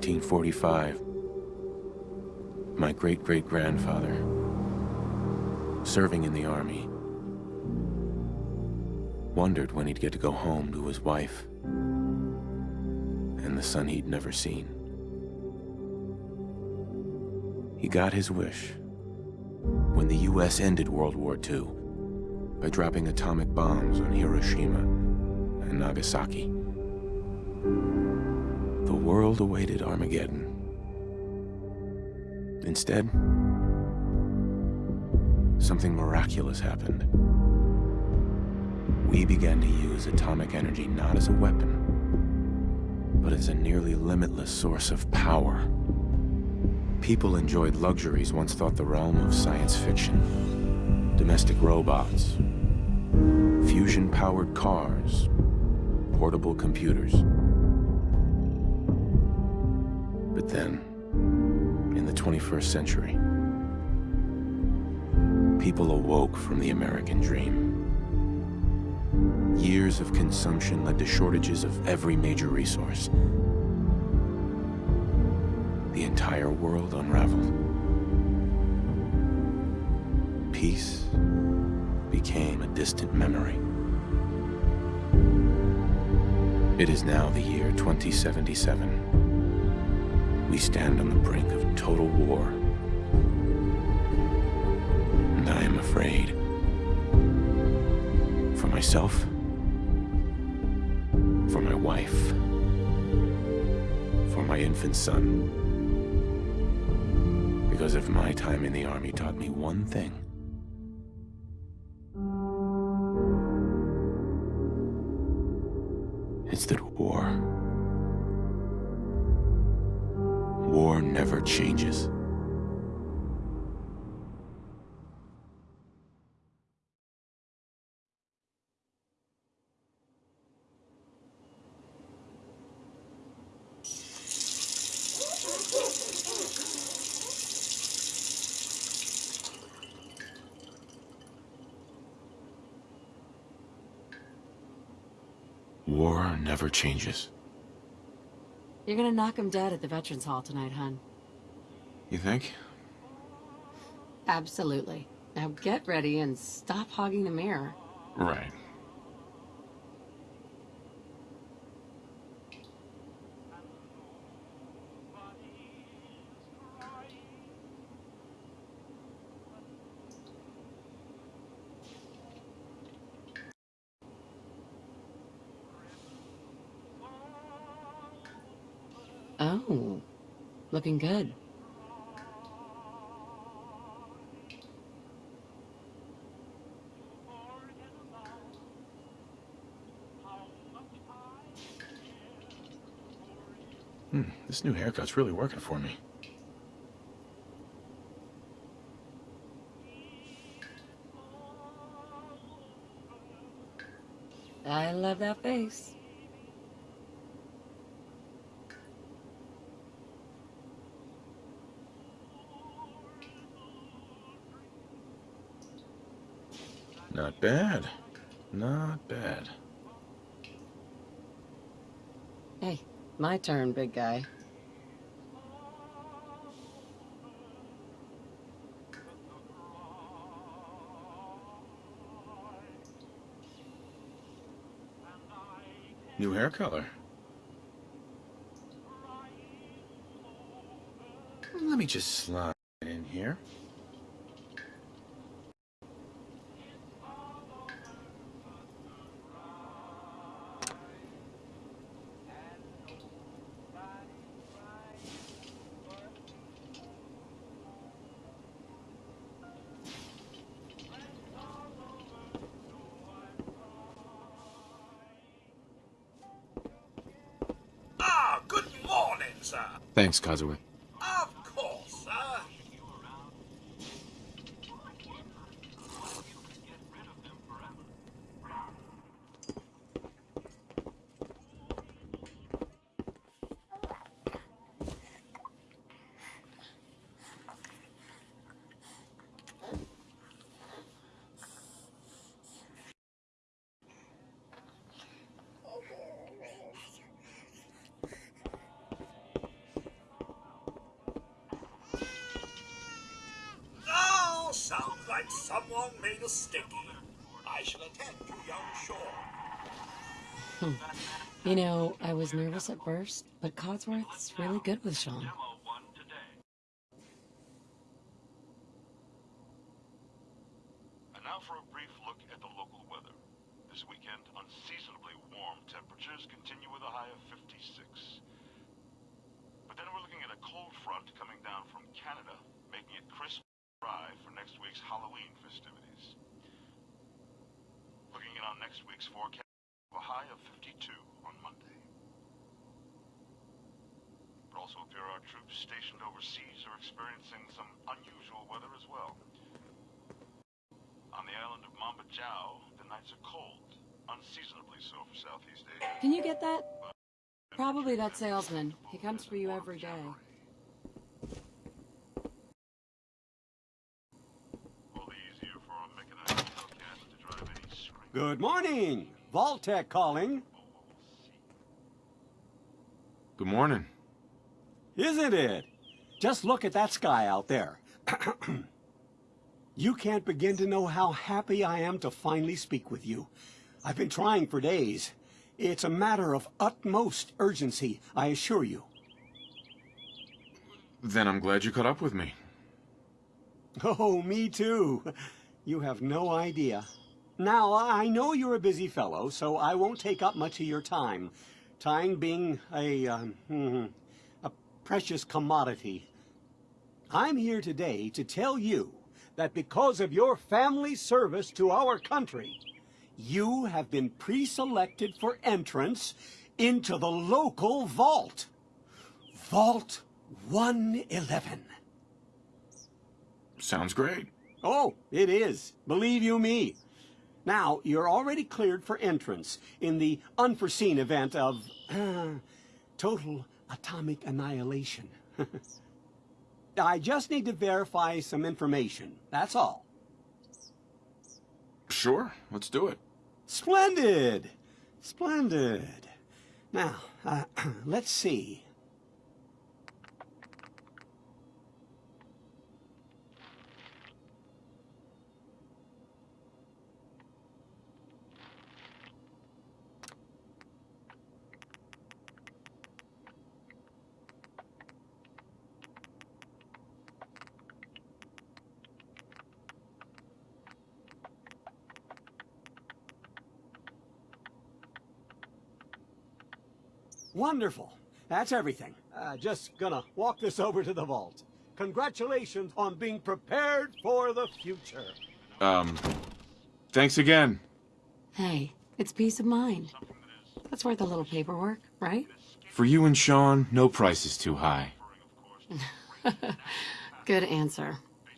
1945, my great-great-grandfather, serving in the army, wondered when he'd get to go home to his wife and the son he'd never seen. He got his wish when the US ended World War II by dropping atomic bombs on Hiroshima and Nagasaki. The world awaited Armageddon. Instead, something miraculous happened. We began to use atomic energy not as a weapon, but as a nearly limitless source of power. People enjoyed luxuries once thought the realm of science fiction. Domestic robots, fusion-powered cars, portable computers. But then, in the 21st century, people awoke from the American dream. Years of consumption led to shortages of every major resource. The entire world unraveled. Peace became a distant memory. It is now the year 2077. We stand on the brink of total war. And I am afraid. For myself, for my wife, for my infant son. Because if my time in the army taught me one thing, it's that war, war never changes. War never changes. You're gonna knock him dead at the Veterans Hall tonight, hun. You think? Absolutely. Now get ready and stop hogging the mirror. Right. Oh, looking good. Hmm, this new haircut's really working for me. I love that face. Not bad. Not bad. Hey, my turn, big guy. New hair color. Let me just slide in here. Thanks, Kazue. Of course, sir. that someone made a sticky. I shall attend to young Sean. Hmm. You know, I was nervous at first, but Codsworth's really good with Sean. And now for a brief look at the local weather. This weekend, unseasonably warm temperatures continue with a high of 56. But then we're looking at a cold front coming down from Canada, making it crisp and dry for next week's Halloween festivities. Looking in on next week's forecast, a high of 52 on Monday. But also appear our troops stationed overseas are experiencing some unusual weather as well. On the island of Mamba Jao, the nights are cold, unseasonably so for Southeast Asia. Can you get that? Probably that salesman. He comes for you every day. All the easier for a mechanized Hellcat to drive any screen. Good morning. Vault-Tec calling. Good morning. Isn't it? Just look at that sky out there. you can't begin to know how happy I am to finally speak with you. I've been trying for days. It's a matter of utmost urgency, I assure you. Then I'm glad you caught up with me. Oh, me too. You have no idea. Now, I know you're a busy fellow, so I won't take up much of your time. Time being a, um, hmm, a precious commodity. I'm here today to tell you that because of your family service to our country, you have been pre-selected for entrance into the local vault. Vault 111. Sounds great. Oh, it is. Believe you me. Now, you're already cleared for entrance in the unforeseen event of uh, total atomic annihilation. I just need to verify some information. That's all. Sure, let's do it. Splendid. Splendid. Now, uh, let's see. Wonderful. That's everything. Uh, just gonna walk this over to the vault. Congratulations on being prepared for the future. Um, thanks again. Hey, it's peace of mind. That's worth a little paperwork, right? For you and Sean, no price is too high. Good answer.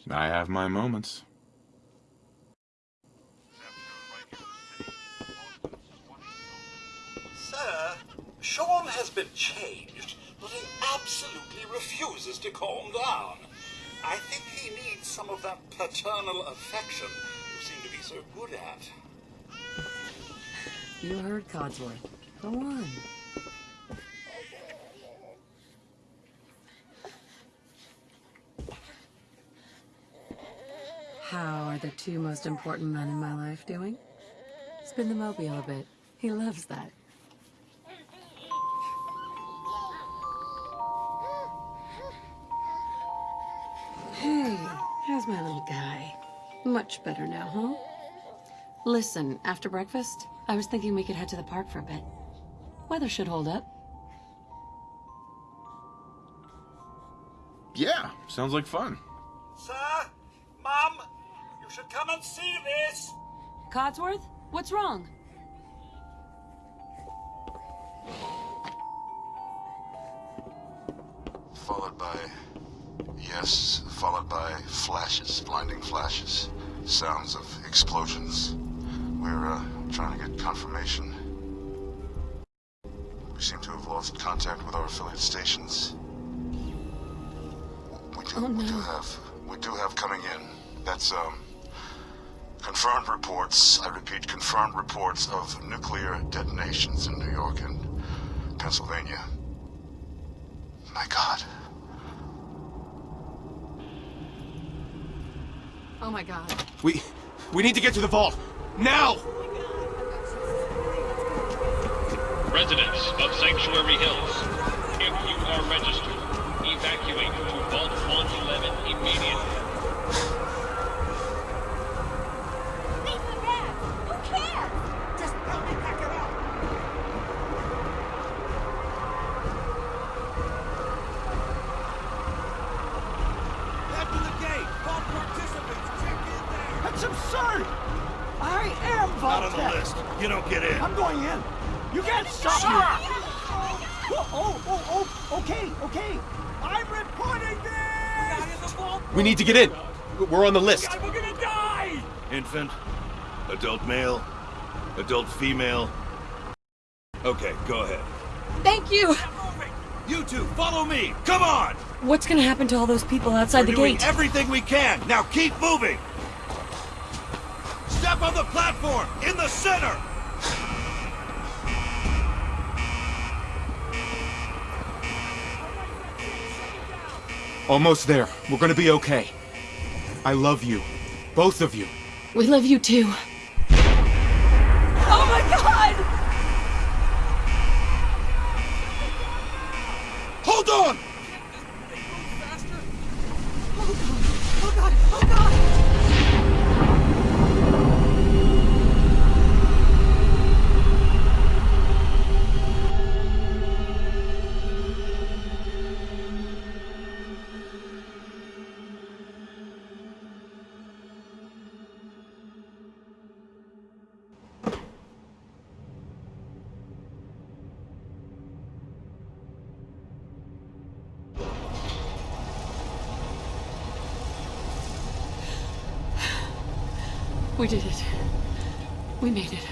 I have my moments. Sir, Sean has been changed, but he absolutely refuses to calm down. I think he needs some of that paternal affection you seem to be so good at. You heard Codsworth. Go on. How are the two most important men in my life doing? Spin the mobile a bit. He loves that. Much better now, huh? Listen, after breakfast, I was thinking we could head to the park for a bit. Weather should hold up. Yeah, sounds like fun. Sir, Mom? you should come and see this. Codsworth, what's wrong? Followed by. Yes, followed by flashes, blinding flashes. Sounds of explosions. We're, uh, trying to get confirmation. We seem to have lost contact with our affiliate stations. We do, Oh, we do have, we do have coming in. That's, um, confirmed reports, I repeat, confirmed reports of nuclear detonations in New York and Pennsylvania. My God. Oh my god. We... we need to get to the vault. Now! Oh Residents of Sanctuary Hills, if you are registered, evacuate to Vault 111 immediately. You don't get in. I'm going in. You can't stop me. Oh, oh, oh, oh, okay, okay. I'm reporting this! We need to get in. We're on the list. We're gonna die! Infant, adult male, adult female. Okay, go ahead. Thank you! You two, follow me! Come on! What's gonna happen to all those people outside We're the doing gate? everything we can. Now keep moving! Step on the platform! In the center! Almost there. We're gonna be okay. I love you. Both of you. We love you too. Oh my god! Hold on! We did it. We made it.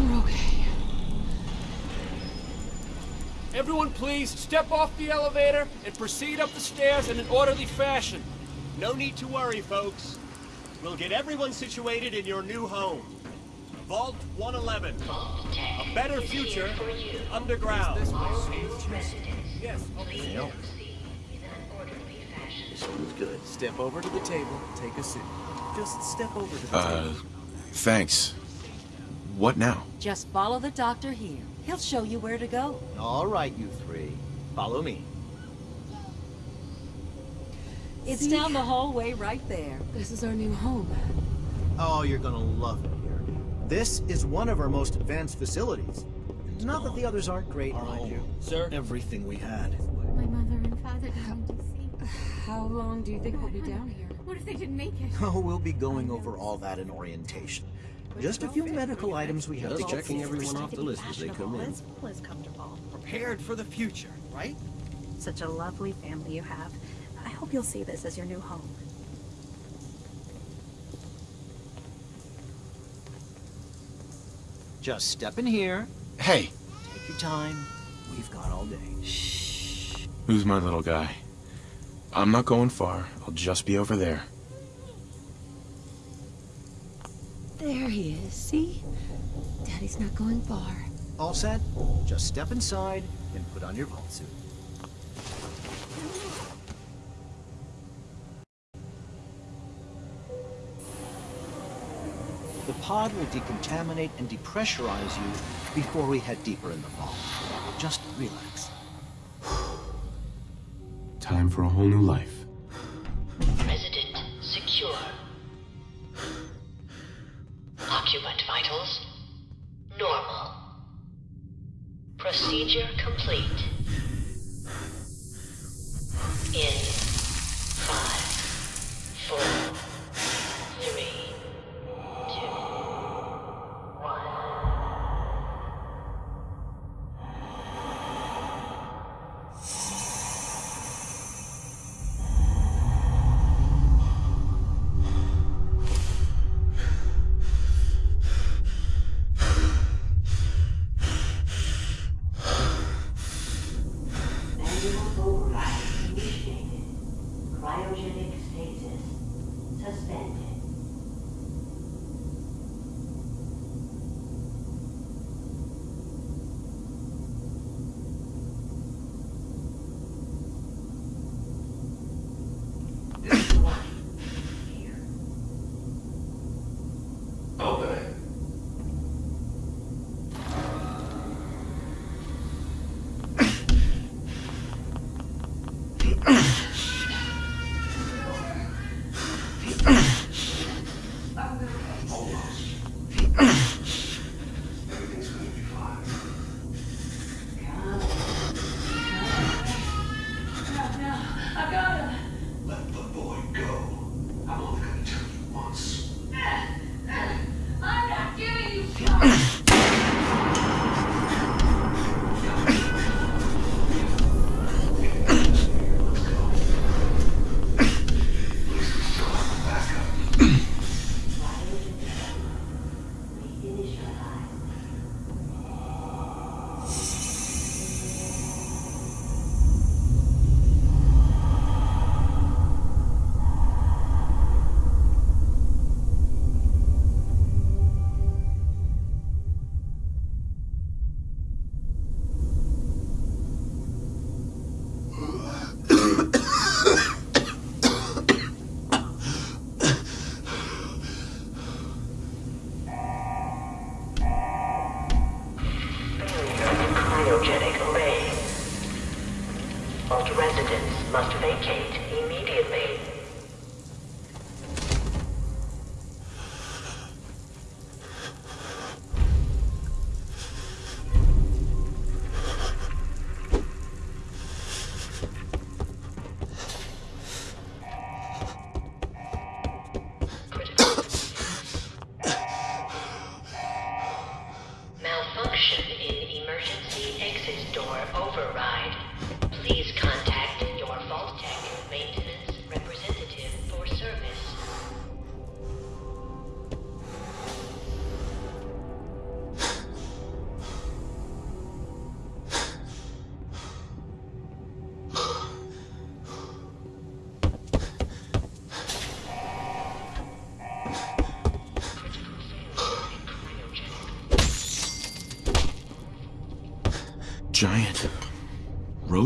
We're okay. Everyone please step off the elevator and proceed up the stairs in an orderly fashion. No need to worry, folks. We'll get everyone situated in your new home. Vault 111. A better future underground. This Yes, okay. Step over to the table, take a seat. Just step over to the Uh, table. thanks. What now? Just follow the doctor here. He'll show you where to go. All right, you three. Follow me. It's down the hallway right there. This is our new home. Oh, you're gonna love it here. This is one of our most advanced facilities. Not that the others aren't great, mind you. Sir? Everything we had. My mother and father died in DC. How long do you think we'll be down here? What if they didn't make it? Oh, we'll be going over all that in orientation. Just a few medical items we have to get through first. off the list as they come in. As comfortable. Prepared for the future, right? Such a lovely family you have. I hope you'll see this as your new home. Just step in here, Hey, take your time. We've got all day. Shh. who's my little guy? I'm not going far. I'll just be over there. There he is, see? Daddy's not going far. All set? Just step inside and put on your vault suit. The pod will decontaminate and depressurize you before we head deeper in the vault. Just relax. Time for a whole new life.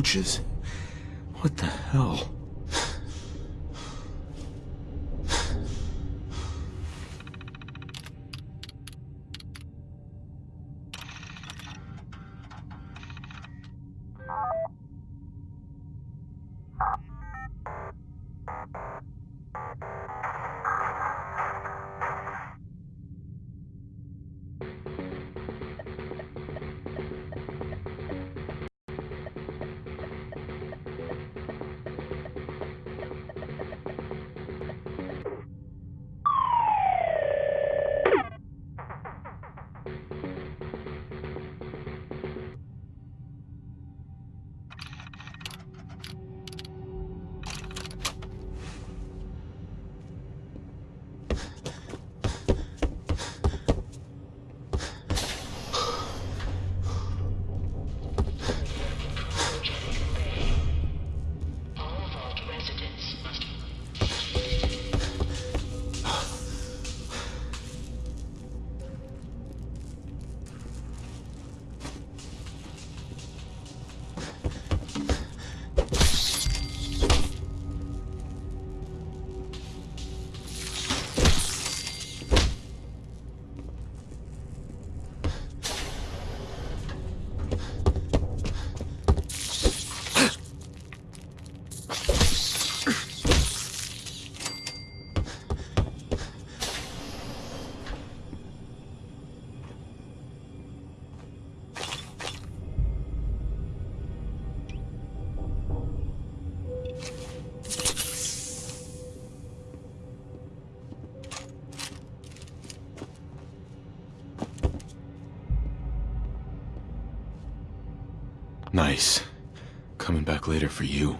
roaches. What the hell? Nice. Coming back later for you.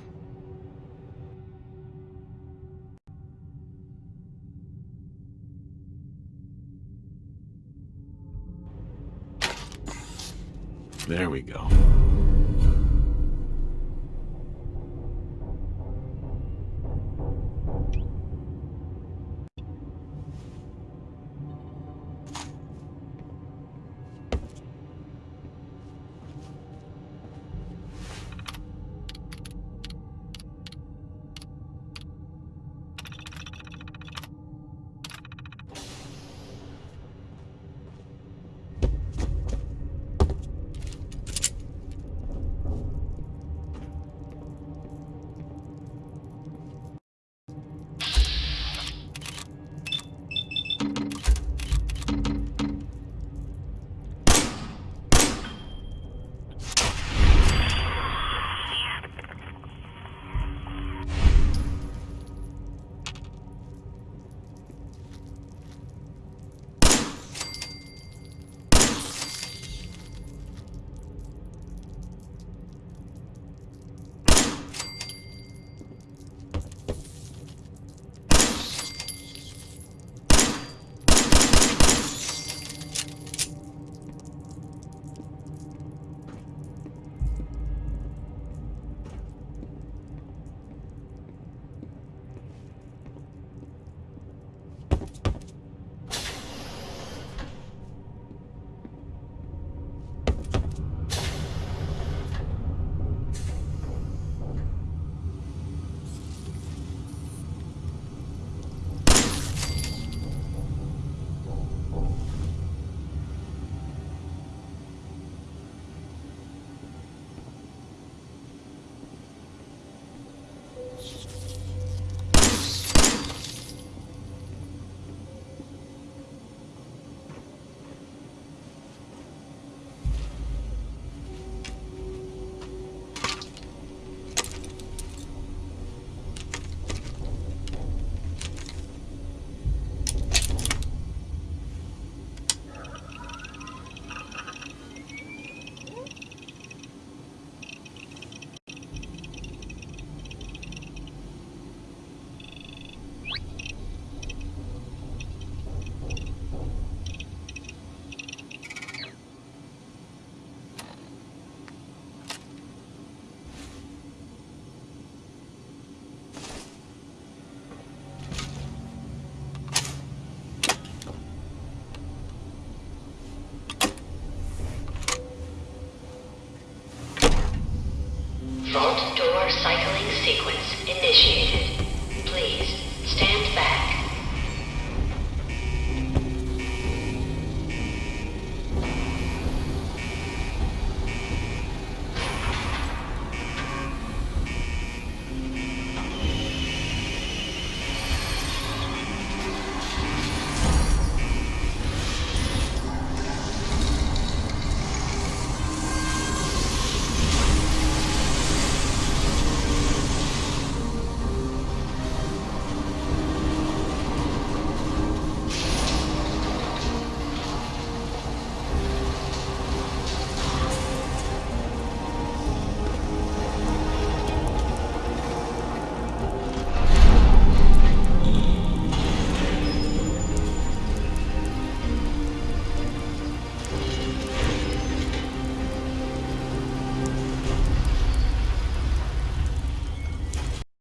Vault